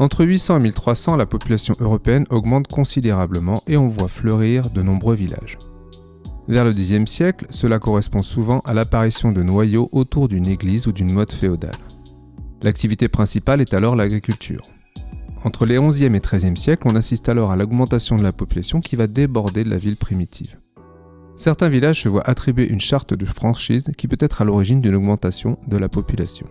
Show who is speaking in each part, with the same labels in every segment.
Speaker 1: Entre 800 et 1300, la population européenne augmente considérablement et on voit fleurir de nombreux villages. Vers le Xe siècle, cela correspond souvent à l'apparition de noyaux autour d'une église ou d'une motte féodale. L'activité principale est alors l'agriculture. Entre les 11e et 13e siècles, on assiste alors à l'augmentation de la population qui va déborder de la ville primitive. Certains villages se voient attribuer une charte de franchise qui peut être à l'origine d'une augmentation de la population.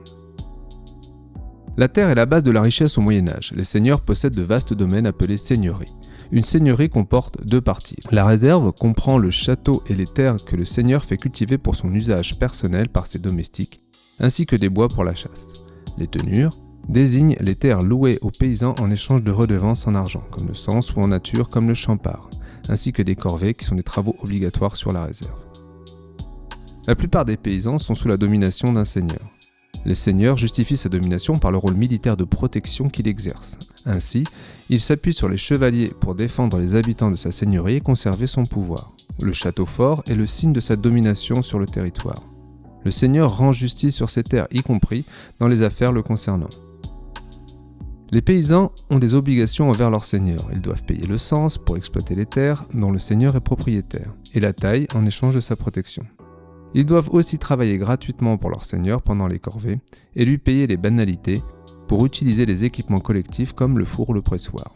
Speaker 1: La terre est la base de la richesse au Moyen Âge. Les seigneurs possèdent de vastes domaines appelés seigneuries. Une seigneurie comporte deux parties. La réserve comprend le château et les terres que le seigneur fait cultiver pour son usage personnel par ses domestiques, ainsi que des bois pour la chasse. Les tenures désignent les terres louées aux paysans en échange de redevances en argent, comme le sens, ou en nature, comme le champard, ainsi que des corvées qui sont des travaux obligatoires sur la réserve. La plupart des paysans sont sous la domination d'un seigneur. Le seigneur justifie sa domination par le rôle militaire de protection qu'il exerce. Ainsi, il s'appuie sur les chevaliers pour défendre les habitants de sa seigneurie et conserver son pouvoir. Le château fort est le signe de sa domination sur le territoire. Le seigneur rend justice sur ses terres, y compris dans les affaires le concernant. Les paysans ont des obligations envers leur seigneur. Ils doivent payer le sens pour exploiter les terres dont le seigneur est propriétaire, et la taille en échange de sa protection. Ils doivent aussi travailler gratuitement pour leur seigneur pendant les corvées et lui payer les banalités pour utiliser les équipements collectifs comme le four ou le pressoir.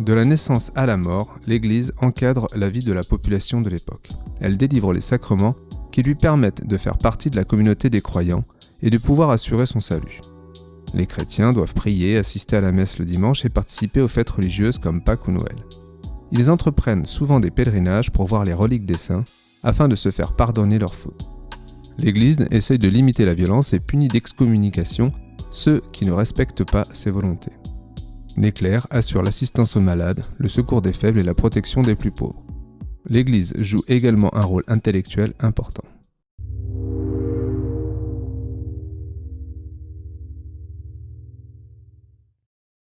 Speaker 1: De la naissance à la mort, l'Église encadre la vie de la population de l'époque. Elle délivre les sacrements qui lui permettent de faire partie de la communauté des croyants et de pouvoir assurer son salut. Les chrétiens doivent prier, assister à la messe le dimanche et participer aux fêtes religieuses comme Pâques ou Noël. Ils entreprennent souvent des pèlerinages pour voir les reliques des saints afin de se faire pardonner leurs fautes. L'Église essaye de limiter la violence et punit d'excommunication ceux qui ne respectent pas ses volontés. Les clercs assurent l'assistance aux malades, le secours des faibles et la protection des plus pauvres. L'Église joue également un rôle intellectuel important.